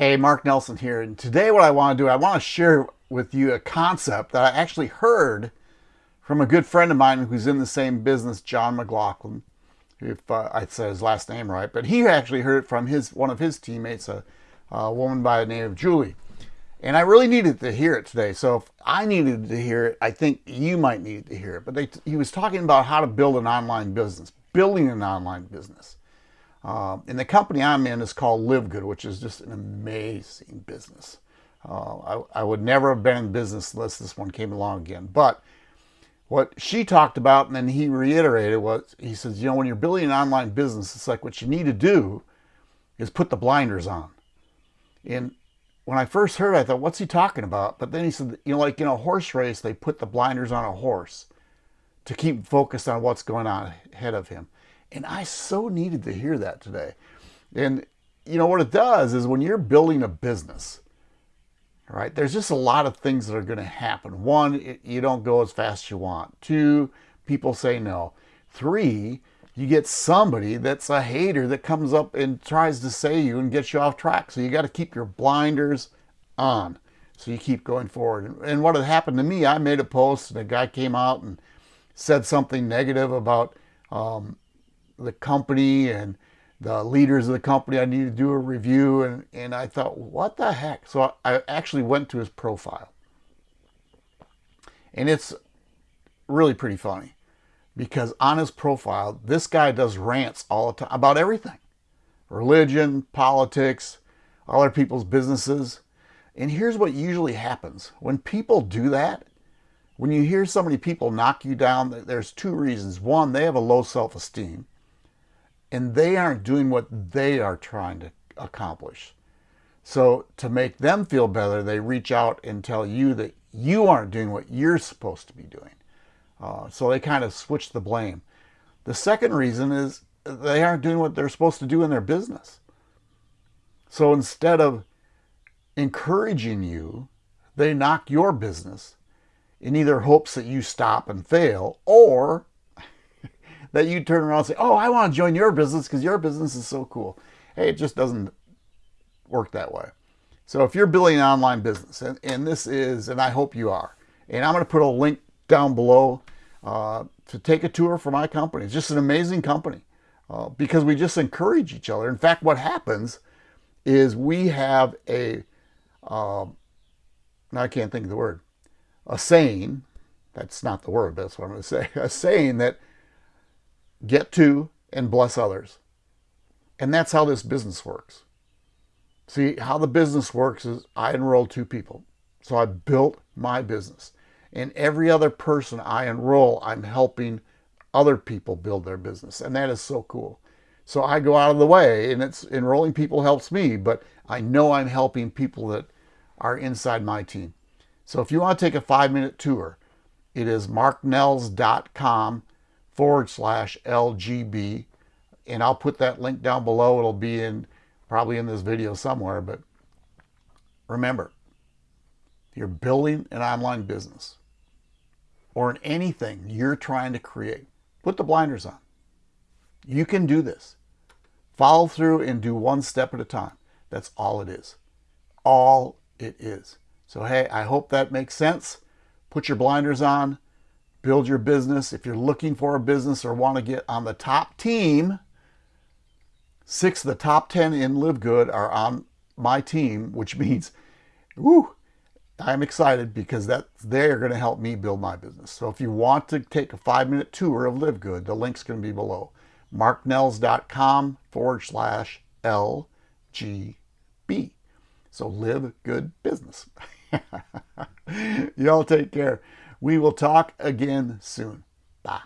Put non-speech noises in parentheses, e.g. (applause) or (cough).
Hey, Mark Nelson here, and today what I want to do, I want to share with you a concept that I actually heard from a good friend of mine who's in the same business, John McLaughlin, if uh, I said his last name right, but he actually heard it from his one of his teammates, a, a woman by the name of Julie. And I really needed to hear it today. So if I needed to hear it, I think you might need to hear it. But they, he was talking about how to build an online business, building an online business. Uh, and the company I'm in is called Live Good, which is just an amazing business. Uh, I, I, would never have been in business unless this one came along again. But what she talked about, and then he reiterated, was he says, you know, when you're building an online business, it's like what you need to do is put the blinders on. And when I first heard it, I thought, what's he talking about? But then he said, you know, like in a horse race, they put the blinders on a horse to keep focused on what's going on ahead of him. And I so needed to hear that today. And you know what it does is when you're building a business, right, there's just a lot of things that are going to happen. One, it, you don't go as fast as you want. Two, people say no. Three, you get somebody that's a hater that comes up and tries to say you and gets you off track. So you got to keep your blinders on. So you keep going forward. And what had happened to me, I made a post and a guy came out and said something negative about um, the company and the leaders of the company. I need to do a review. And, and I thought, what the heck? So I actually went to his profile. And it's really pretty funny because on his profile, this guy does rants all the time about everything. Religion, politics, other people's businesses. And here's what usually happens. When people do that, when you hear so many people knock you down, there's two reasons. One, they have a low self-esteem and they aren't doing what they are trying to accomplish. So to make them feel better, they reach out and tell you that you aren't doing what you're supposed to be doing. Uh, so they kind of switch the blame. The second reason is they aren't doing what they're supposed to do in their business. So instead of encouraging you, they knock your business in either hopes that you stop and fail or that you turn around and say, oh, I want to join your business because your business is so cool. Hey, it just doesn't work that way. So if you're building an online business, and, and this is, and I hope you are, and I'm going to put a link down below uh, to take a tour for my company. It's just an amazing company uh, because we just encourage each other. In fact, what happens is we have a, uh, I can't think of the word, a saying, that's not the word, that's what I'm going to say, (laughs) a saying that get to, and bless others. And that's how this business works. See, how the business works is I enrolled two people. So I built my business. And every other person I enroll, I'm helping other people build their business. And that is so cool. So I go out of the way and it's enrolling people helps me, but I know I'm helping people that are inside my team. So if you want to take a five minute tour, it is marknells.com forward slash LGB. And I'll put that link down below. It'll be in probably in this video somewhere. But remember, you're building an online business or in anything you're trying to create, put the blinders on. You can do this. Follow through and do one step at a time. That's all it is. All it is. So, hey, I hope that makes sense. Put your blinders on build your business. If you're looking for a business or want to get on the top team, six of the top 10 in Live Good are on my team, which (laughs) means, whoo, I'm excited because that they're going to help me build my business. So if you want to take a five minute tour of Live Good, the link's going to be below. marknells.com forward slash LGB. So live good business. (laughs) Y'all take care. We will talk again soon. Bye.